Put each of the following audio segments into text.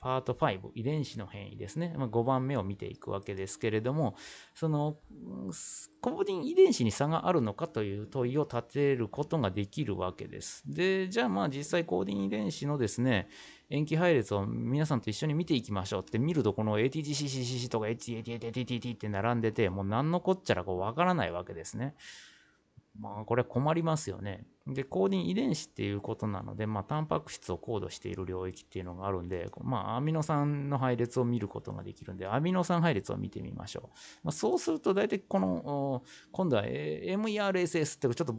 パート5、遺伝子の変異ですね。まあ、5番目を見ていくわけですけれども、その、コーディン遺伝子に差があるのかという問いを立てることができるわけです。で、じゃあまあ実際コーディン遺伝子のですね、塩基配列を皆さんと一緒に見ていきましょうって見ると、この ATGCCCC とか HATATTT って並んでて、もう何のこっちゃらこうわからないわけですね。まあ、これ困りますよね。で、コーディン遺伝子っていうことなので、まあ、タンパク質をコードしている領域っていうのがあるんで、まあ、アミノ酸の配列を見ることができるんで、アミノ酸配列を見てみましょう。まあ、そうすると、大体この、今度は MERSS っていうちょっと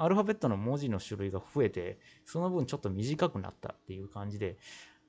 アルファベットの文字の種類が増えて、その分ちょっと短くなったっていう感じで、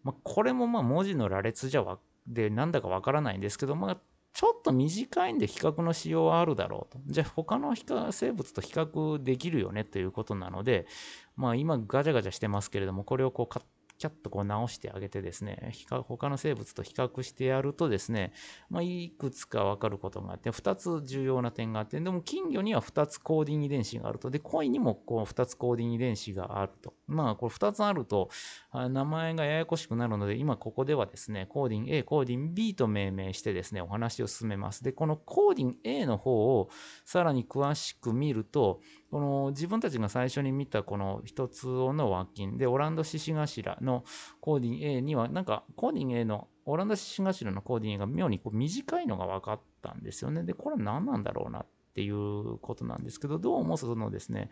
まあ、これもまあ文字の羅列じゃわでなんだかわからないんですけど、まあ、ちょっと短いんで比較の仕様はあるだろうと。じゃあ他の生物と比較できるよねということなので、まあ今ガチャガチャしてますけれども、これをこうキャッとこう直してあげてですね、他の生物と比較してやるとですね、まあ、いくつかわかることがあって、2つ重要な点があって、でも金魚には2つコーディン遺伝子があると。で、鯉にもこう2つコーディン遺伝子があると。まあ、これ2つあると、名前がややこしくなるので、今ここではですね、コーディン A、コーディン B と命名してですね、お話を進めます。で、このコーディン A の方をさらに詳しく見ると、この自分たちが最初に見たこの一つの和金で、オランダ獅子頭のコーディン A には、なんかコーディン A のオランダ獅子頭のコーディン A が妙にこう短いのが分かったんですよね。で、これは何なんだろうなっていうことなんですけど、どうもそのですね、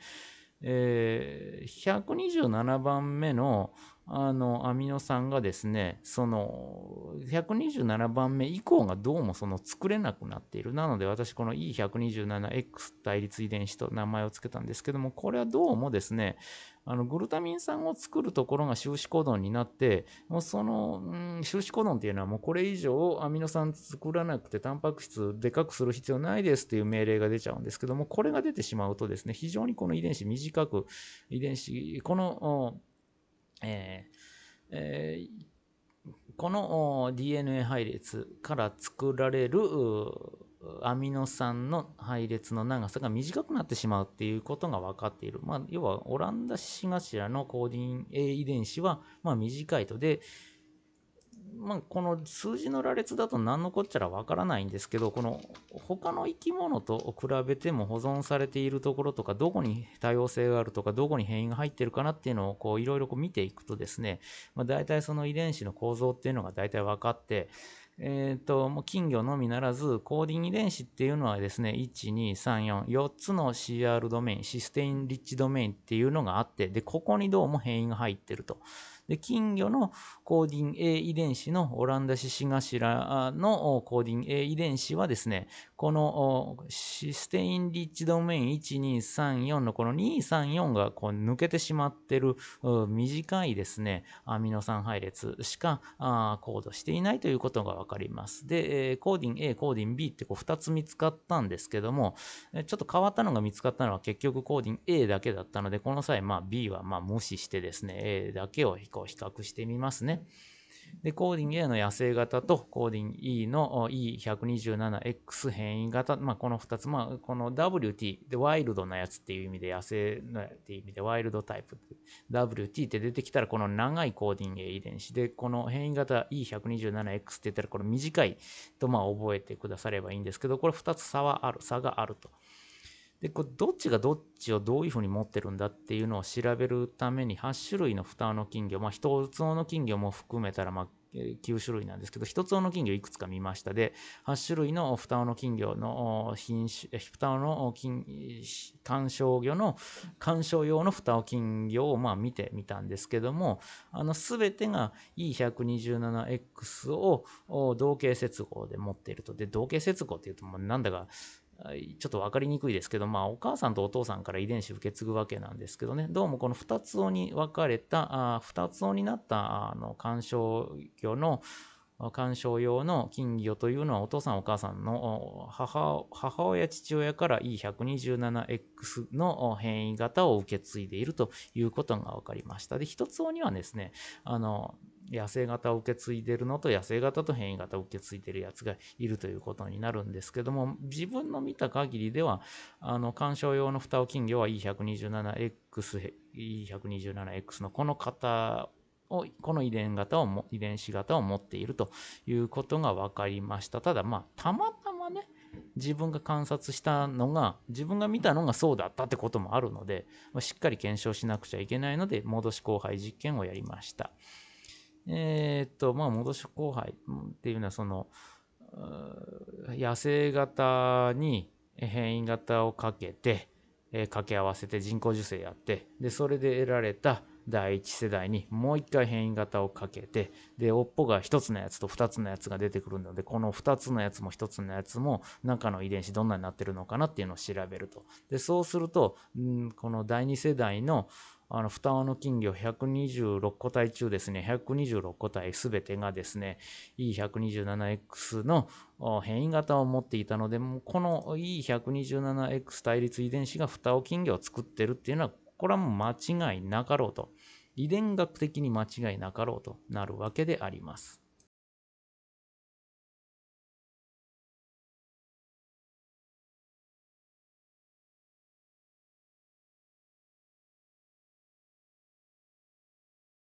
えー、127番目のあのアミノ酸がですね、その127番目以降がどうもその作れなくなっている。なので私この E127X 対立遺伝子と名前を付けたんですけども、これはどうもですね、あのグルタミン酸を作るところが終止コドンになって、もうその、うん、終止コドンっていうのはもうこれ以上アミノ酸作らなくてタンパク質でかくする必要ないですっていう命令が出ちゃうんですけども、これが出てしまうとですね、非常にこの遺伝子短く、遺伝子、この、えーえー、この DNA 配列から作られるアミノ酸の配列の長さが短くなってしまうっていうことが分かっている。まあ、要はオランダ獅子頭のコーディン A 遺伝子はま短いと。で、まあ、この数字の羅列だと何のこっちゃらわからないんですけど、この他の生き物と比べても保存されているところとか、どこに多様性があるとか、どこに変異が入ってるかなっていうのをこういろいろ見ていくとですね、まあ、大体その遺伝子の構造っていうのが大体分かって、えっ、ー、と、もう金魚のみならず、コーディン遺伝子っていうのはですね、1、2、3、4、4つの CR ドメイン、システインリッチドメインっていうのがあって、で、ここにどうも変異が入ってると。で、金魚のコーディン A 遺伝子のオランダ獅子頭のコーディン A 遺伝子はですね、このシステインリッチドメイン1234のこの234がこう抜けてしまってる短いですね、アミノ酸配列しかコードしていないということがわかります。で、コーディン A、コーディン B ってこう2つ見つかったんですけども、ちょっと変わったのが見つかったのは結局コーディン A だけだったので、この際、まあ B はま無視してですね、A だけをこう比較してみますね。で、コーディン A の野生型とコーディン E の E127X 変異型、まあ、この2つ、まあ、この WT でワイルドなやつっていう意味で野生のっていう意味でワイルドタイプ WT って出てきたらこの長いコーディン A 遺伝子でこの変異型 E127X って言ったらこれ短いとまあ覚えてくださればいいんですけどこれ2つ差はある差があると。で、こどっちがどっちをどういうふうに持ってるんだっていうのを調べるために8種類の蓋の金魚、まあ一つの金魚も含めたらまあ9種類なんですけど、一つの金魚いくつか見ましたで、8種類の蓋の金魚の品種、蓋の金、鑑賞魚の、鑑賞用の蓋を金魚をまあ見てみたんですけども、あの、すべてが E127X を同型接合で持っていると。で、同型接合っていうと、もうなんだか、ちょっと分かりにくいですけど、まあ、お母さんとお父さんから遺伝子受け継ぐわけなんですけどね、どうもこの2つ尾に分かれた、あ2つ尾になったあの鑑賞魚の鑑賞用の金魚というのはお父さんお母さんの母母親父親から E127X の変異型を受け継いでいるということが分かりました。で、一つ尾にはですね、あの、野生型を受け継いでるのと野生型と変異型を受け継いでるやつがいるということになるんですけども、自分の見た限りでは、あの、鑑賞用の蓋を金魚は E127X、E127X のこの型をこの遺伝型をも遺伝子型を持っているということが分かりました。ただまあたまたまね自分が観察したのが自分が見たのがそうだったってこともあるので、しっかり検証しなくちゃいけないので戻し交配実験をやりました。え、っとまあ戻し交配っていうのはその野生型に変異型をかけて、えー、掛け合わせて人工授精やってでそれで得られた第1世代にもう一回変異型をかけて、で、尾っぽが1つのやつと2つのやつが出てくるので、この2つのやつも1つのやつも中の遺伝子どんなになってるのかなっていうのを調べると。で、そうすると、んこの第2世代のあの、双葉の金魚126個体中ですね、126個体すべてがですね、E127X の変異型を持っていたので、もこの E127X 対立遺伝子が双葉金魚を作ってるっていうのは、これはもう間違いなかろうと。遺伝学的に間違いなかろうとなるわけであります。